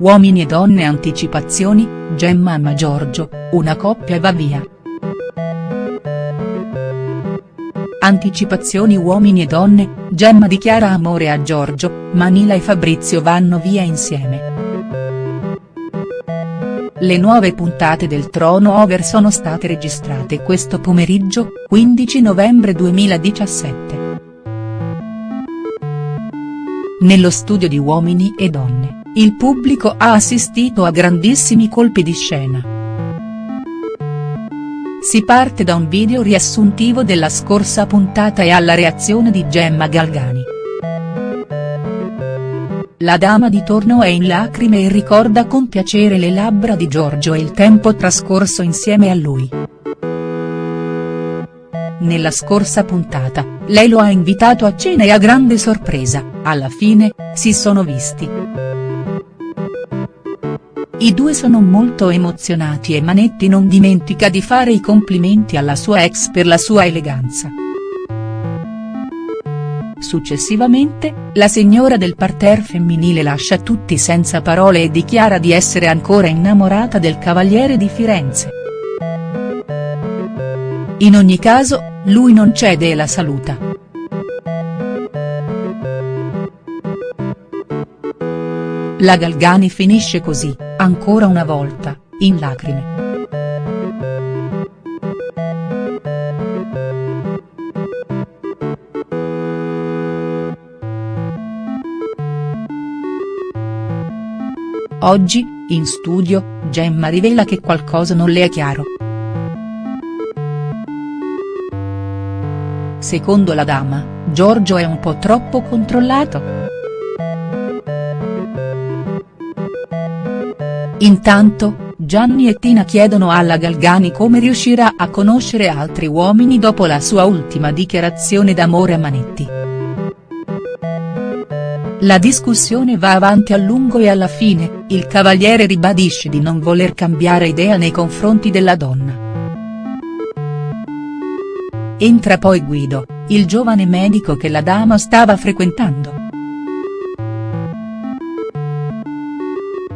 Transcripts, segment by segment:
Uomini e donne anticipazioni, Gemma ama Giorgio, una coppia va via. Anticipazioni Uomini e donne, Gemma dichiara amore a Giorgio, Manila e Fabrizio vanno via insieme. Le nuove puntate del Trono Over sono state registrate questo pomeriggio, 15 novembre 2017. Nello studio di Uomini e Donne il pubblico ha assistito a grandissimi colpi di scena. Si parte da un video riassuntivo della scorsa puntata e alla reazione di Gemma Galgani. La dama di torno è in lacrime e ricorda con piacere le labbra di Giorgio e il tempo trascorso insieme a lui. Nella scorsa puntata, lei lo ha invitato a cena e a grande sorpresa, alla fine, si sono visti. I due sono molto emozionati e Manetti non dimentica di fare i complimenti alla sua ex per la sua eleganza. Successivamente, la signora del parterre femminile lascia tutti senza parole e dichiara di essere ancora innamorata del cavaliere di Firenze. In ogni caso, lui non cede e la saluta. La Galgani finisce così, ancora una volta, in lacrime. Oggi, in studio, Gemma rivela che qualcosa non le è chiaro. Secondo la dama, Giorgio è un po' troppo controllato?. Intanto, Gianni e Tina chiedono alla Galgani come riuscirà a conoscere altri uomini dopo la sua ultima dichiarazione d'amore a Manetti. La discussione va avanti a lungo e alla fine, il cavaliere ribadisce di non voler cambiare idea nei confronti della donna. Entra poi Guido, il giovane medico che la dama stava frequentando.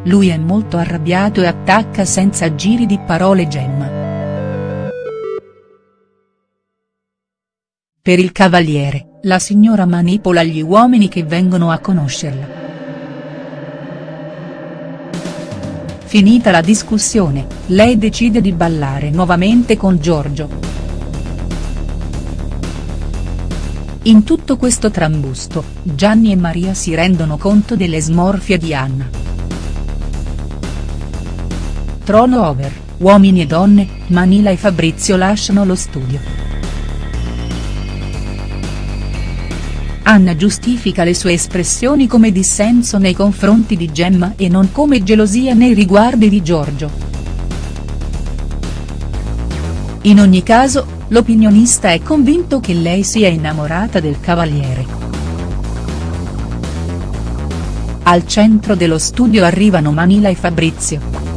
Lui è molto arrabbiato e attacca senza giri di parole Gemma. Per il cavaliere, la signora manipola gli uomini che vengono a conoscerla. Finita la discussione, lei decide di ballare nuovamente con Giorgio. In tutto questo trambusto, Gianni e Maria si rendono conto delle smorfie di Anna. Trono over, uomini e donne, Manila e Fabrizio lasciano lo studio. Anna giustifica le sue espressioni come dissenso nei confronti di Gemma e non come gelosia nei riguardi di Giorgio. In ogni caso, l'opinionista è convinto che lei sia innamorata del cavaliere. Al centro dello studio arrivano Manila e Fabrizio.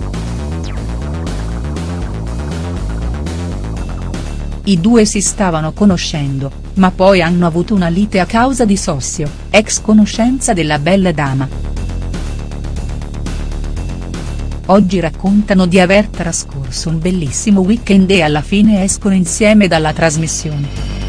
I due si stavano conoscendo, ma poi hanno avuto una lite a causa di Sossio, ex conoscenza della bella dama. Oggi raccontano di aver trascorso un bellissimo weekend e alla fine escono insieme dalla trasmissione.